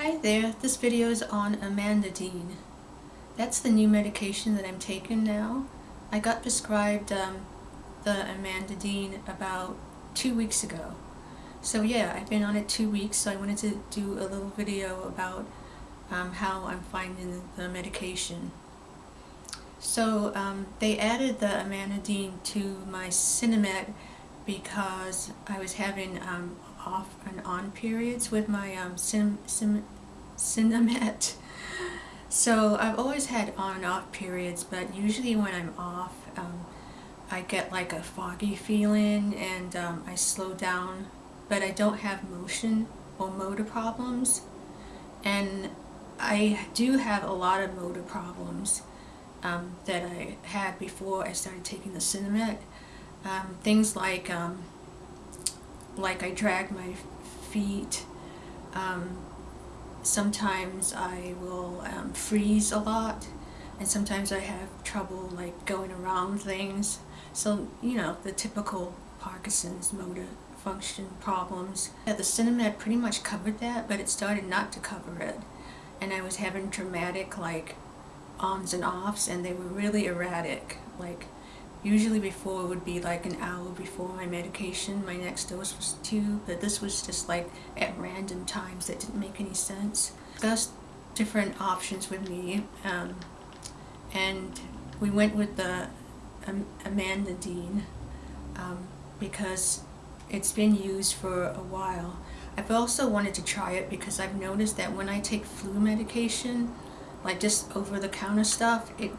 Hi there, this video is on amantadine. That's the new medication that I'm taking now. I got prescribed um, the amantadine about two weeks ago. So yeah, I've been on it two weeks, so I wanted to do a little video about um, how I'm finding the medication. So um, they added the amantadine to my Sinemet because I was having um, off and on periods with my um, sim, sim, Sinemet. So I've always had on and off periods, but usually when I'm off, um, I get like a foggy feeling and um, I slow down, but I don't have motion or motor problems. And I do have a lot of motor problems um, that I had before I started taking the Sinemet. Um, things like um, like I drag my feet. Sometimes I will um, freeze a lot and sometimes I have trouble like going around things. So, you know, the typical Parkinson's motor function problems. Yeah, the Sinemet pretty much covered that, but it started not to cover it. And I was having dramatic like ons and offs and they were really erratic. Like Usually before it would be like an hour before my medication, my next dose was two, but this was just like at random times that didn't make any sense. Discussed different options with me, um, and we went with the um, amantadine um, because it's been used for a while. I've also wanted to try it because I've noticed that when I take flu medication, like just over-the-counter stuff, it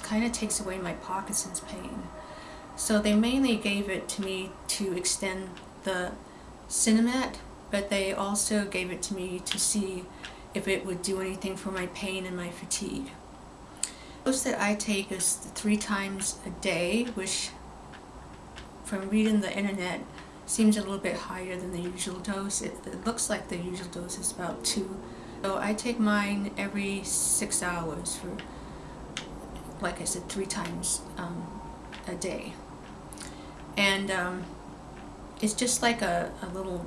kind of takes away my Parkinson's pain. So they mainly gave it to me to extend the Sinemet, but they also gave it to me to see if it would do anything for my pain and my fatigue. The dose that I take is three times a day, which from reading the internet seems a little bit higher than the usual dose. It, it looks like the usual dose is about two. So I take mine every six hours for like I said, three times um, a day. And um, it's just like a, a little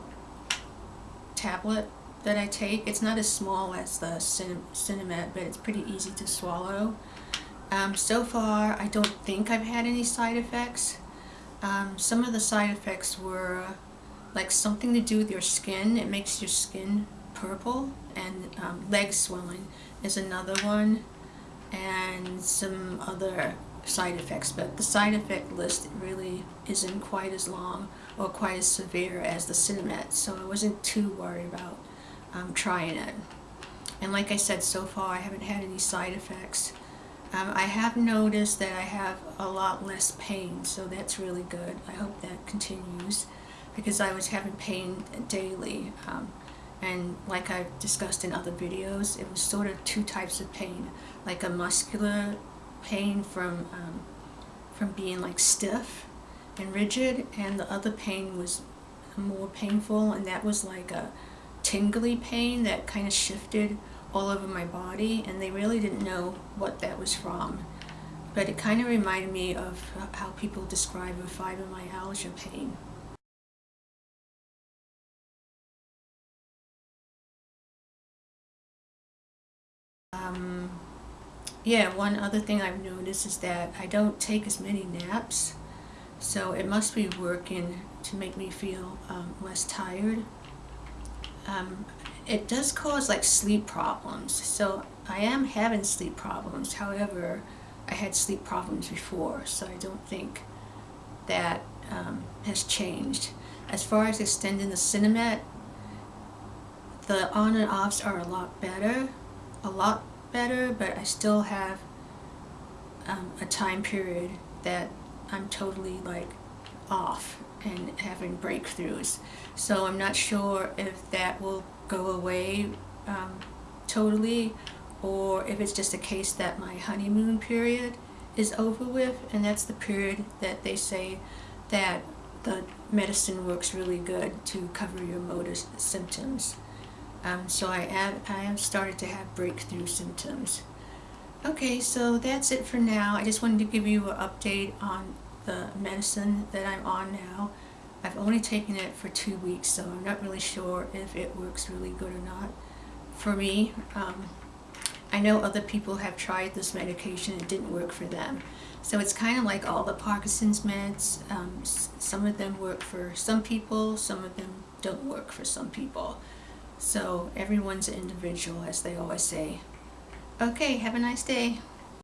tablet that I take. It's not as small as the Cin Sinemet, but it's pretty easy to swallow. Um, so far, I don't think I've had any side effects. Um, some of the side effects were like something to do with your skin. It makes your skin purple and um, leg swelling is another one and some other side effects, but the side effect list really isn't quite as long or quite as severe as the Sinemet, so I wasn't too worried about um, trying it. And like I said, so far I haven't had any side effects. Um, I have noticed that I have a lot less pain, so that's really good. I hope that continues because I was having pain daily. Um, and like I've discussed in other videos, it was sort of two types of pain, like a muscular pain from um, from being like stiff and rigid, and the other pain was more painful, and that was like a tingly pain that kind of shifted all over my body, and they really didn't know what that was from. But it kind of reminded me of how people describe a fibromyalgia pain. Yeah, one other thing I've noticed is that I don't take as many naps, so it must be working to make me feel um, less tired. Um, it does cause like sleep problems, so I am having sleep problems. However, I had sleep problems before, so I don't think that um, has changed. As far as extending the Sinemet, the on and offs are a lot better, a lot better, but I still have um, a time period that I'm totally like off and having breakthroughs. So I'm not sure if that will go away um, totally or if it's just a case that my honeymoon period is over with and that's the period that they say that the medicine works really good to cover your motor symptoms. Um, so I am, I am starting to have breakthrough symptoms. Okay, so that's it for now. I just wanted to give you an update on the medicine that I'm on now. I've only taken it for two weeks, so I'm not really sure if it works really good or not. For me, um, I know other people have tried this medication, it didn't work for them. So it's kind of like all the Parkinson's meds. Um, some of them work for some people, some of them don't work for some people. So everyone's an individual, as they always say. Okay, have a nice day.